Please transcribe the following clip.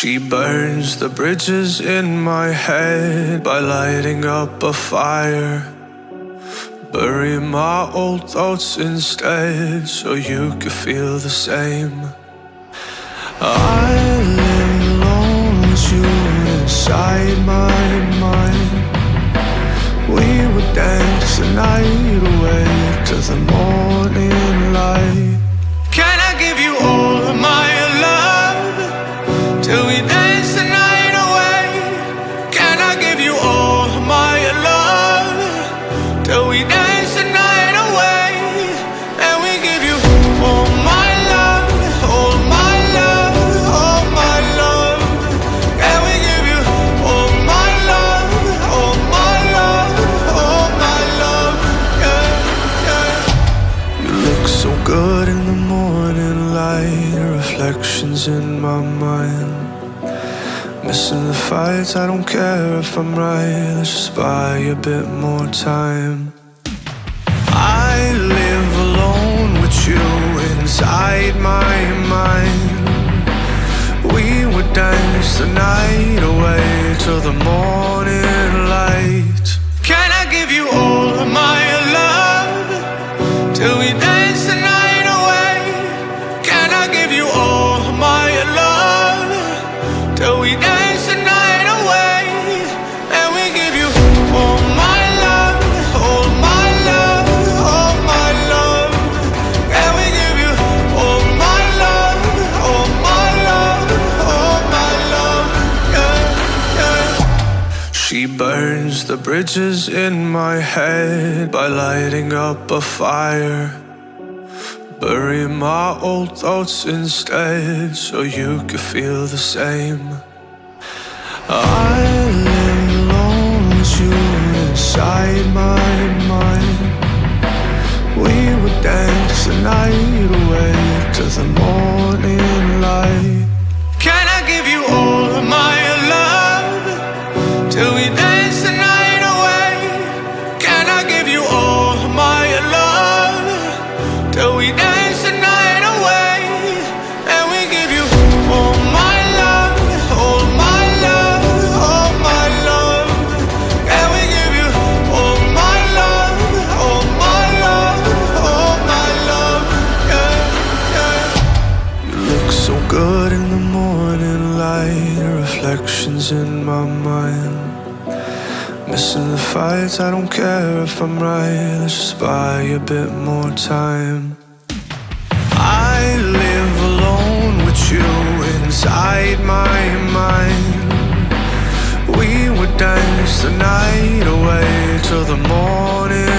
She burns the bridges in my head by lighting up a fire. Bury my old thoughts instead so you could feel the same. I lay alone with you inside my mind. We would dance the night away the morning light, reflections in my mind. Missing the fights, I don't care if I'm right. Let's just buy a bit more time. I live alone with you inside my mind. We would dance the night away till the morning She burns the bridges in my head by lighting up a fire. Bury my old thoughts instead so you could feel the same. I lay alone with you inside my mind. We would dance the night away to the morning light. Can I give you all in my mind. Missing the fights, I don't care if I'm right. Let's just buy a bit more time. I live alone with you inside my mind. We would dance the night away till the morning